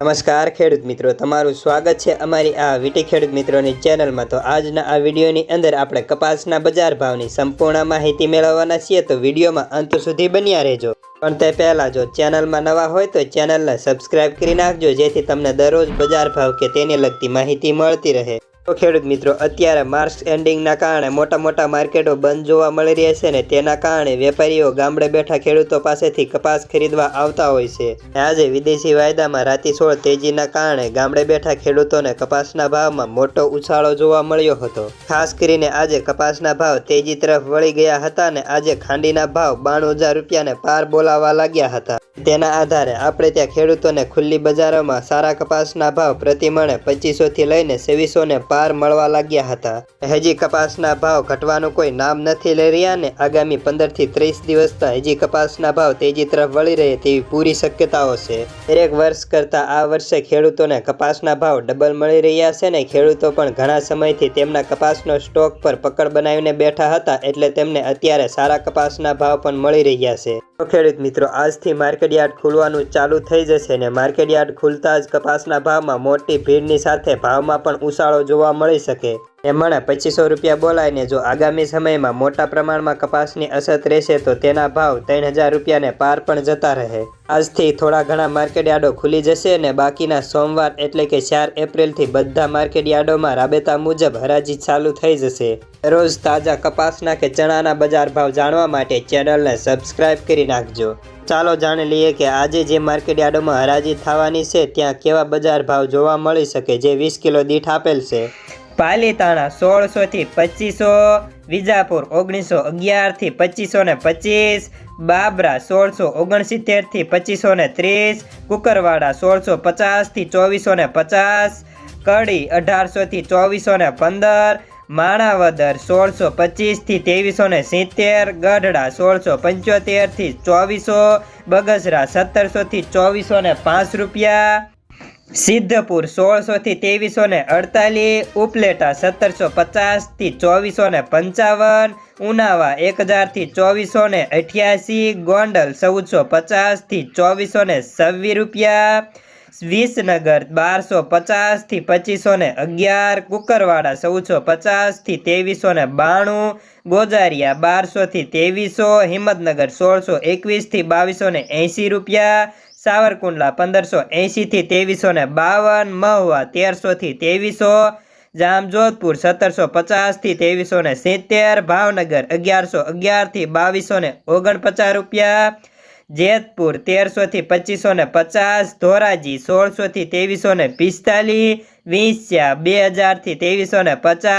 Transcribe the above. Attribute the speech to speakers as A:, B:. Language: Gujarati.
A: નમસ્કાર, ખેડૂત મિત્રો. તમારું સ્વાગત છે અમારી આ વીટી ખેડૂત મિત્રોની ચેનલમાં. તો આજના આ વિડીયોની અંદર આપણે કપાસના બજાર ભાવની સંપૂર્ણ માહિતી મેળવવાના છીએ. તો વિડીયોમાં અંત સુધી બન્યા રહેજો. પણ તે પહેલાં જો ચેનલમાં નવા હોય તો ચેનલને સબસ્ક્રાઇબ કરી નાખજો, જેથી તમને દરરોજ બજાર ભાવ કે તેને લગતી માહિતી મળતી રહે. તો ખેડૂત મિત્રો, અત્યારે માર્ચ એન્ડિંગના કારણે મોટા મોટા માર્કેટો બંધ જોવા મળી રહ્યા છે ને તેના કારણે વેપારીઓ ગામડે બેઠા ખેડૂતો પાસેથી કપાસ ખરીદવા આવતા હોય છે. આજે વિદેશી વાયદામાં રાતીસોળ તેજીના કારણે ગામડે બેઠા ખેડૂતોને કપાસના ભાવમાં મોટો ઉછાળો જોવા મળ્યો હતો. ખાસ કરીને આજે કપાસના ભાવ તેજી તરફ વળી ગયા હતા ને આજે ખાંડીના ભાવ બાણું હજાર રૂપિયાને પાર બોલાવા લાગ્યા હતા. તેના આધારે આપણે ત્યાં ખેડૂતોને ખુલ્લી બજારોમાં સારા કપાસના ભાવ પ્રતિમણે પચીસોથી લઈને સેવીસોને પાર મળવા લાગ્યા હતા. હજી કપાસના ભાવ ઘટવાનું કોઈ નામ નથી લઈ રહ્યા ને આગામી પંદરથી ત્રીસ દિવસના હજી કપાસના ભાવ તેજી તરફ વળી રહે તેવી પૂરી શક્યતાઓ છે. દરેક વર્ષ કરતા આ વર્ષે ખેડૂતોને કપાસના ભાવ ડબલ મળી રહ્યા છે ને ખેડૂતો પણ ઘણા સમયથી તેમના કપાસનો સ્ટોક પર પકડ બનાવીને બેઠા હતા એટલે તેમને અત્યારે સારા કપાસના ભાવ પણ મળી રહ્યા છે. ખેડૂત મિત્રો, આજથી માર્કેટ યાર્ડ ખુલવાનું ચાલુ થઈ જશે ને માર્કેટ યાર્ડ ખુલતા જ કપાસના ભાવમાં મોટી ભીડની સાથે ભાવમાં પણ ઉછાળો જોવા મળી શકે. એ મણે પચીસો રૂપિયા બોલાયને જો આગામી સમયમાં મોટા પ્રમાણમાં કપાસની અછત રહેશે તો તેના ભાવ ત્રણ હજાર રૂપિયાને પાર પણ જતા રહે. આજથી થોડા ઘણા માર્કેટ યાર્ડો ખુલી જશે અને બાકીના સોમવાર એટલે કે ચાર એપ્રિલથી બધા માર્કેટ યાર્ડોમાં રાબેતા મુજબ હરાજી ચાલુ થઈ જશે. રોજ તાજા કપાસના કે ચણાના બજાર ભાવ જાણવા માટે ચેનલને સબસ્ક્રાઇબ કરી નાખજો. ચાલો જાણી લઈએ કે આજે જે માર્કેટ યાર્ડોમાં હરાજી થવાની છે, ત્યાં કેવા બજાર ભાવ જોવા મળી શકે, જે વીસ કિલો દીઠ આપેલ છે? પાલીતાણા સોળસો થી પચીસો, વિજાપુર ઓગણીસો અગિયારથી પચીસો ને પચીસ, બાબરા સોળસો ઓગણસિત્તેરથી પચીસો ને ત્રીસ, કુકરવાડા સોળસો પચાસથી ચોવીસો ને પચાસ, કડી અઢારસો થી ચોવીસો ને પંદર, માણાવદર સોળસો પચીસથી ત્રેવીસો ને સિત્તેર, ગઢડા સોળસો પંચોતેરથી ચોવીસો, બગસરા સત્તરસો થી ચોવીસો ને પાંચ રૂપિયા. સિદ્ધપુર સોળસો થી ત્રેવીસો ને અડતાલીસ, ઉપલેટા સત્તરસો પચાસથી ચોવીસો ને પંચાવન, ઉનાવા એક હજારથી ચોવીસો ને અઠ્યાસી, ગોંડલ ચૌદસો પચાસથી ચોવીસો ને છવ્વીસ રૂપિયા, વિસનગર બારસો પચાસથી પચીસો ને અગિયાર, કુકરવાડા ચૌદસો પચાસથી ત્રેવીસો ને બાણું, ગોજારિયા બારસો થી ત્રેવીસો, હિંમતનગર સોળસો એકવીસથી બાવીસો ને એંસી રૂપિયા સાવરકુંડલા પંદરસો એંશીથી ત્રેવીસો ને બાવન, મહુવા તેરસોથી ત્રેવીસો, જામજોધપુર સત્તરસો પચાસથી ત્રેવીસો ને સિત્તેર, ભાવનગર અગિયારસો અગિયારથી બાવીસો ને ઓગણપચાસ રૂપિયા, જેતપુર તેરસોથી પચીસો ને પચાસ, ધોરાજી સોળસોથી ત્રેવીસો ને પિસ્તાલીસ, વિંસ્યા બે હજારથી ત્રેવીસો ને પચાસ.